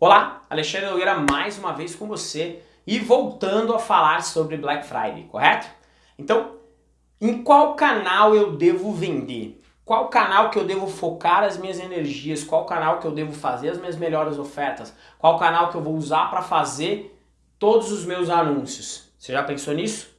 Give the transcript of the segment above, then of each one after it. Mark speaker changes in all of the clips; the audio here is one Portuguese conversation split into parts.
Speaker 1: Olá, Alexandre Nogueira mais uma vez com você e voltando a falar sobre Black Friday, correto? Então, em qual canal eu devo vender? Qual canal que eu devo focar as minhas energias? Qual canal que eu devo fazer as minhas melhores ofertas? Qual canal que eu vou usar para fazer todos os meus anúncios? Você já pensou nisso?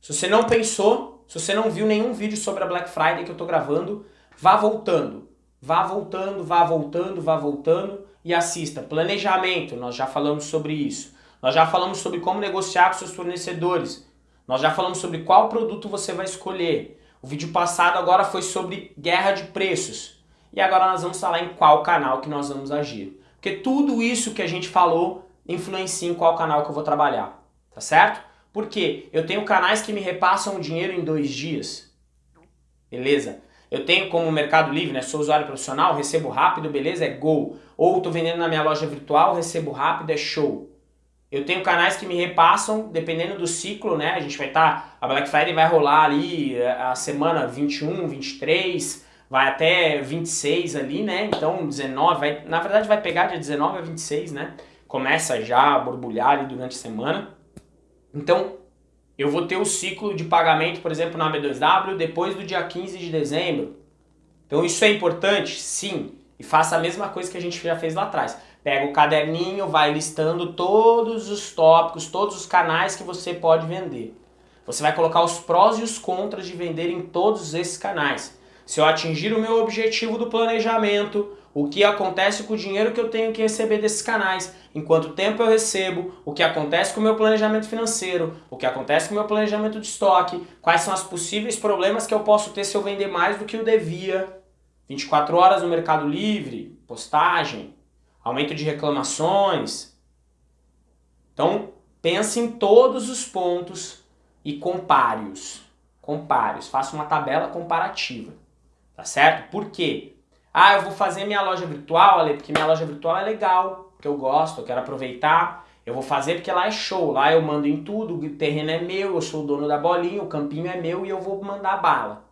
Speaker 1: Se você não pensou, se você não viu nenhum vídeo sobre a Black Friday que eu estou gravando, vá voltando. Vá voltando, vá voltando, vá voltando e assista. Planejamento, nós já falamos sobre isso. Nós já falamos sobre como negociar com seus fornecedores. Nós já falamos sobre qual produto você vai escolher. O vídeo passado agora foi sobre guerra de preços. E agora nós vamos falar em qual canal que nós vamos agir. Porque tudo isso que a gente falou influencia em qual canal que eu vou trabalhar. Tá certo? Porque eu tenho canais que me repassam dinheiro em dois dias. Beleza? Eu tenho como Mercado Livre, né? Sou usuário profissional, recebo rápido, beleza? É gol. Ou estou vendendo na minha loja virtual, recebo rápido, é show. Eu tenho canais que me repassam, dependendo do ciclo, né? A gente vai estar, tá, a Black Friday vai rolar ali eh, a semana 21, 23, vai até 26 ali, né? Então 19, vai, na verdade vai pegar de 19 a 26, né? Começa já a borbulhar ali durante a semana. Então, eu vou ter o ciclo de pagamento, por exemplo, na B2W depois do dia 15 de dezembro. Então isso é importante? Sim. E faça a mesma coisa que a gente já fez lá atrás. Pega o caderninho, vai listando todos os tópicos, todos os canais que você pode vender. Você vai colocar os prós e os contras de vender em todos esses canais. Se eu atingir o meu objetivo do planejamento, o que acontece com o dinheiro que eu tenho que receber desses canais, em quanto tempo eu recebo, o que acontece com o meu planejamento financeiro, o que acontece com o meu planejamento de estoque, quais são os possíveis problemas que eu posso ter se eu vender mais do que eu devia, 24 horas no Mercado Livre, postagem, aumento de reclamações. Então, pense em todos os pontos e compare-os. Compare-os, faça uma tabela comparativa. Tá certo? Por quê? Ah, eu vou fazer minha loja virtual, Ale, porque minha loja virtual é legal, que eu gosto, eu quero aproveitar. Eu vou fazer porque lá é show, lá eu mando em tudo, o terreno é meu, eu sou o dono da bolinha, o campinho é meu e eu vou mandar bala.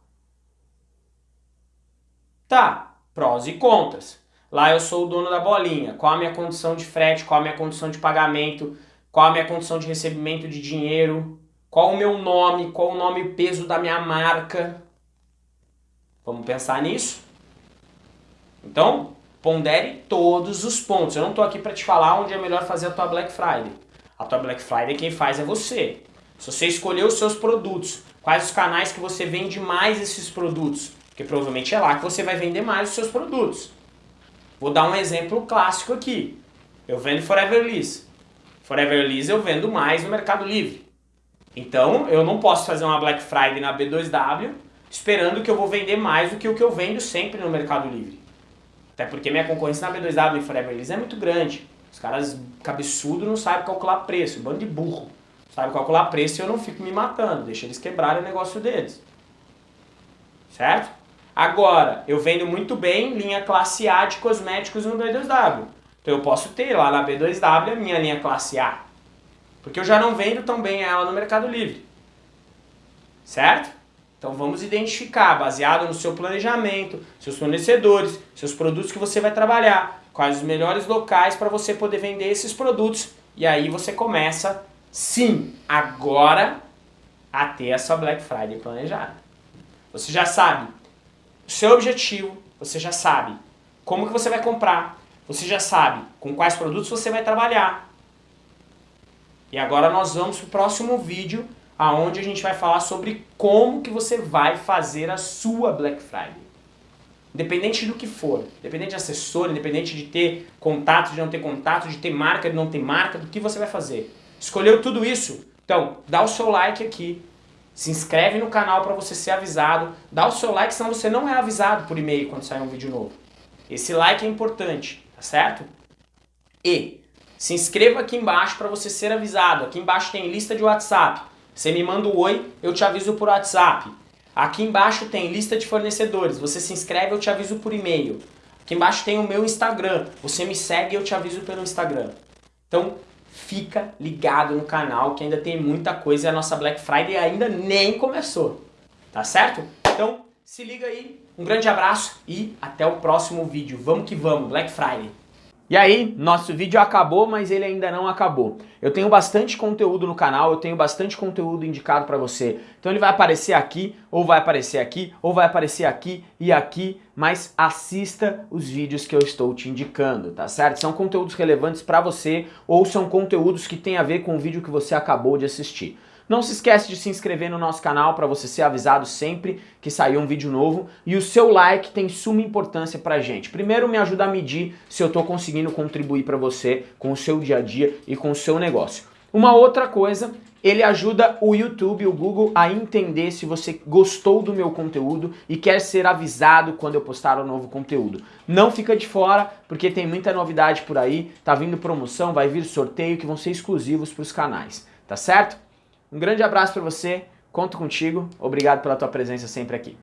Speaker 1: Tá, prós e contras. Lá eu sou o dono da bolinha, qual a minha condição de frete, qual a minha condição de pagamento, qual a minha condição de recebimento de dinheiro, qual o meu nome, qual o nome e peso da minha marca. Vamos pensar nisso? Então, pondere todos os pontos. Eu não estou aqui para te falar onde é melhor fazer a tua Black Friday. A tua Black Friday quem faz é você. Se você escolher os seus produtos, quais os canais que você vende mais esses produtos, porque provavelmente é lá que você vai vender mais os seus produtos. Vou dar um exemplo clássico aqui. Eu vendo Forever Liz. Forever Liz eu vendo mais no Mercado Livre. Então eu não posso fazer uma Black Friday na B2W esperando que eu vou vender mais do que o que eu vendo sempre no Mercado Livre. Até porque minha concorrência na B2W e Forever Liz é muito grande. Os caras cabeçudo não sabem calcular preço, bando de burro. Sabe calcular preço e eu não fico me matando, deixa eles quebrarem o negócio deles. Certo? Agora, eu vendo muito bem linha classe A de cosméticos no B2W. Então eu posso ter lá na B2W a minha linha classe A. Porque eu já não vendo tão bem ela no Mercado Livre. Certo? Então vamos identificar, baseado no seu planejamento, seus fornecedores, seus produtos que você vai trabalhar, quais os melhores locais para você poder vender esses produtos. E aí você começa, sim, agora a ter a sua Black Friday planejada. Você já sabe o seu objetivo, você já sabe como que você vai comprar, você já sabe com quais produtos você vai trabalhar. E agora nós vamos para o próximo vídeo aonde a gente vai falar sobre como que você vai fazer a sua Black Friday. Independente do que for, independente de assessor, independente de ter contato, de não ter contato, de ter marca, de não ter marca, do que você vai fazer. Escolheu tudo isso? Então, dá o seu like aqui, se inscreve no canal para você ser avisado, dá o seu like, senão você não é avisado por e-mail quando sair um vídeo novo. Esse like é importante, tá certo? E se inscreva aqui embaixo para você ser avisado. Aqui embaixo tem lista de WhatsApp. Você me manda um oi, eu te aviso por WhatsApp. Aqui embaixo tem lista de fornecedores. Você se inscreve, eu te aviso por e-mail. Aqui embaixo tem o meu Instagram. Você me segue, eu te aviso pelo Instagram. Então, fica ligado no canal que ainda tem muita coisa e a nossa Black Friday ainda nem começou. Tá certo? Então, se liga aí. Um grande abraço e até o próximo vídeo. Vamos que vamos, Black Friday. E aí, nosso vídeo acabou, mas ele ainda não acabou. Eu tenho bastante conteúdo no canal, eu tenho bastante conteúdo indicado para você. Então ele vai aparecer aqui, ou vai aparecer aqui, ou vai aparecer aqui e aqui, mas assista os vídeos que eu estou te indicando, tá certo? São conteúdos relevantes para você, ou são conteúdos que têm a ver com o vídeo que você acabou de assistir. Não se esquece de se inscrever no nosso canal para você ser avisado sempre que sair um vídeo novo. E o seu like tem suma importância pra gente. Primeiro me ajuda a medir se eu estou conseguindo contribuir para você com o seu dia a dia e com o seu negócio. Uma outra coisa, ele ajuda o YouTube, o Google a entender se você gostou do meu conteúdo e quer ser avisado quando eu postar um novo conteúdo. Não fica de fora, porque tem muita novidade por aí, tá vindo promoção, vai vir sorteio que vão ser exclusivos para os canais, tá certo? Um grande abraço para você, conto contigo, obrigado pela tua presença sempre aqui.